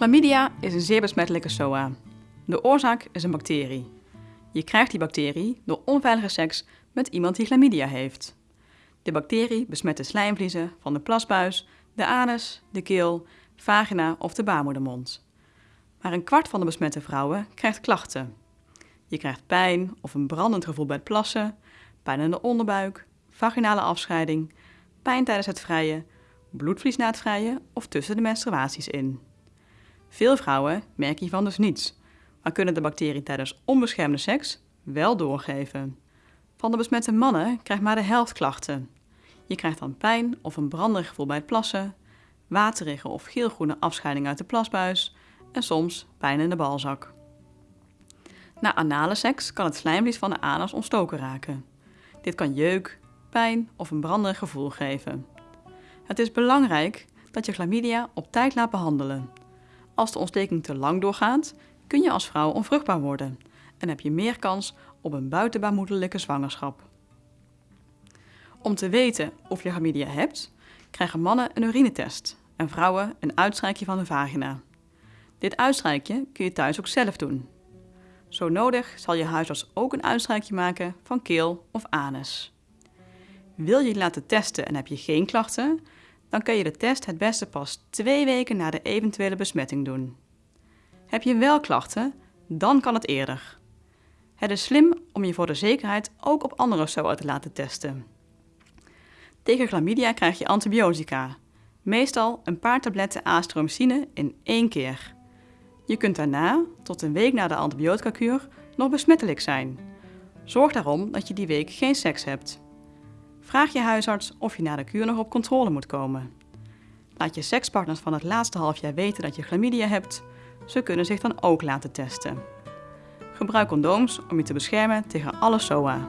Chlamydia is een zeer besmettelijke SOA. De oorzaak is een bacterie. Je krijgt die bacterie door onveilige seks met iemand die chlamydia heeft. De bacterie besmet de slijmvliezen van de plasbuis, de anus, de keel, vagina of de baarmoedermond. Maar een kwart van de besmette vrouwen krijgt klachten. Je krijgt pijn of een brandend gevoel bij het plassen, pijn in de onderbuik, vaginale afscheiding, pijn tijdens het vrijen, bloedvlies na het vrijen of tussen de menstruaties in. Veel vrouwen merken hiervan dus niets, maar kunnen de bacterie tijdens onbeschermde seks wel doorgeven. Van de besmette mannen krijgt maar de helft klachten. Je krijgt dan pijn of een branderig gevoel bij het plassen, waterige of geelgroene afscheiding uit de plasbuis en soms pijn in de balzak. Na anale seks kan het slijmvlies van de anus ontstoken raken. Dit kan jeuk, pijn of een branderig gevoel geven. Het is belangrijk dat je chlamydia op tijd laat behandelen. Als de ontsteking te lang doorgaat, kun je als vrouw onvruchtbaar worden en heb je meer kans op een buitenbaarmoederlijke zwangerschap. Om te weten of je chlamydia hebt, krijgen mannen een urinetest en vrouwen een uitstrijkje van de vagina. Dit uitstrijkje kun je thuis ook zelf doen. Zo nodig zal je huisarts ook een uitstrijkje maken van keel of anus. Wil je je laten testen en heb je geen klachten, dan kun je de test het beste pas twee weken na de eventuele besmetting doen. Heb je wel klachten, dan kan het eerder. Het is slim om je voor de zekerheid ook op andere SOA te laten testen. Tegen chlamydia krijg je antibiotica, meestal een paar tabletten astromycine in één keer. Je kunt daarna, tot een week na de antibiotica-kuur, nog besmettelijk zijn. Zorg daarom dat je die week geen seks hebt. Vraag je huisarts of je na de kuur nog op controle moet komen. Laat je sekspartners van het laatste half jaar weten dat je chlamydia hebt. Ze kunnen zich dan ook laten testen. Gebruik condooms om je te beschermen tegen alle SOA.